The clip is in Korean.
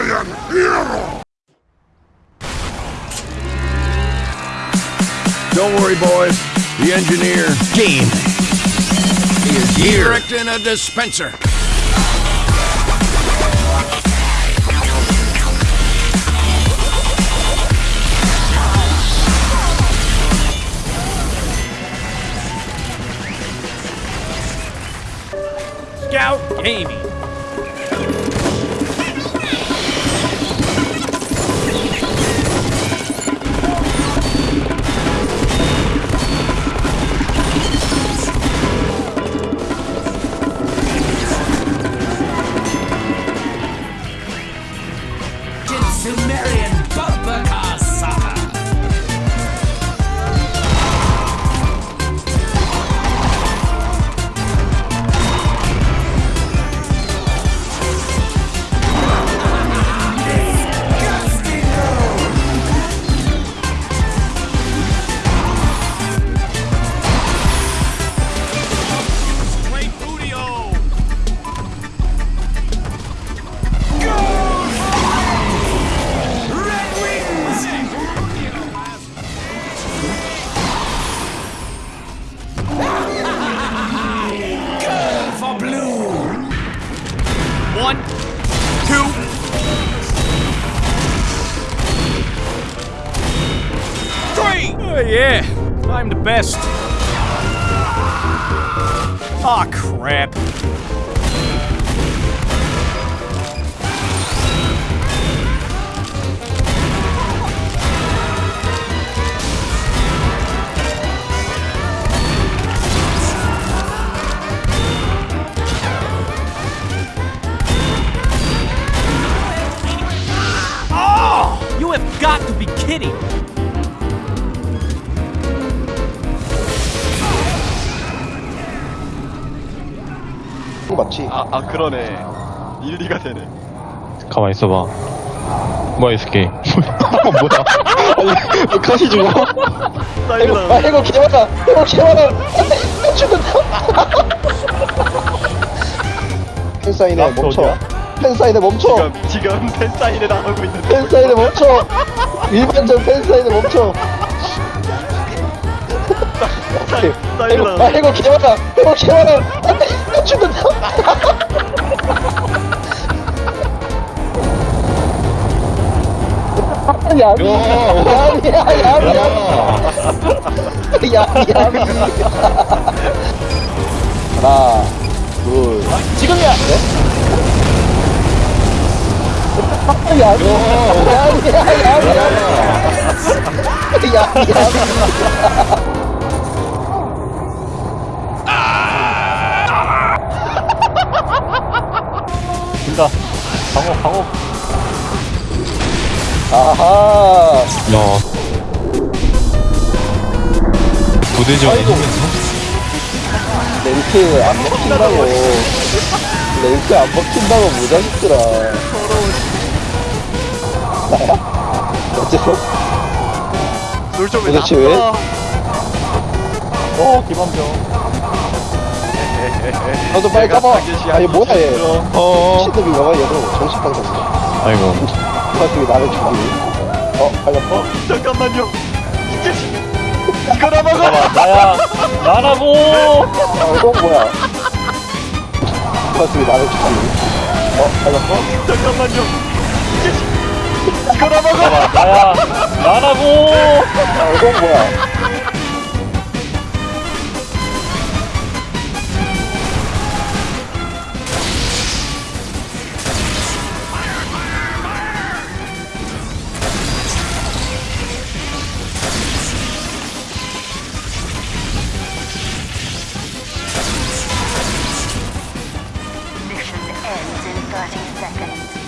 I am hero! Don't worry, boys. The engineer, Gene, he is here. Directing a dispenser. Scout Gaming. Oh, yeah, I'm the best. Ah, crap. Oh! You have got to be kidding! 그거 맞지? 아, 아 그러네. 일리가 되네. 가만히 있어봐. 뭐야, 이 새끼. 뭐야. 아니 컷이 죽어? 해고, 아 사이드다 해고 개많아 해고 개많아 안돼 죽는다. 팬사인회 멈춰. 팬사인회 멈춰. 지금 지금 팬 사인회 나가고 있는데. 팬사인회 멈춰. 일반전 팬사인회 멈춰. 아 해고 개많아 해고 개많아 야미 야미야 야미야 야미 야미 하나 둘 지금이야 네? 야미 야미야 야미 야미 야미 야미 간다. 방어, 방어. 아하 야. 부대지원이 힘면서? 랭크 안 먹힌다고 랭크 안 먹힌다고 무자식들아 나야? 어째서? 놀점에 도대체 왜? 어, 기반병. 너도 빨리 까봐 아니 뭐야 얘 어. 시드비가 봐 얘도 정신병자 아이고. 어떻게 나를 죽이니 어? 빨렸어? 잠깐만요 이 자식 이거나 먹어 나야. 나라고! 어 이건 뭐야 어떻게 나를 죽이니 어? 빨렸어? 잠깐만요 이 자식 이거나 먹어 나야. 나라고! 어 이건 뭐야 30 seconds.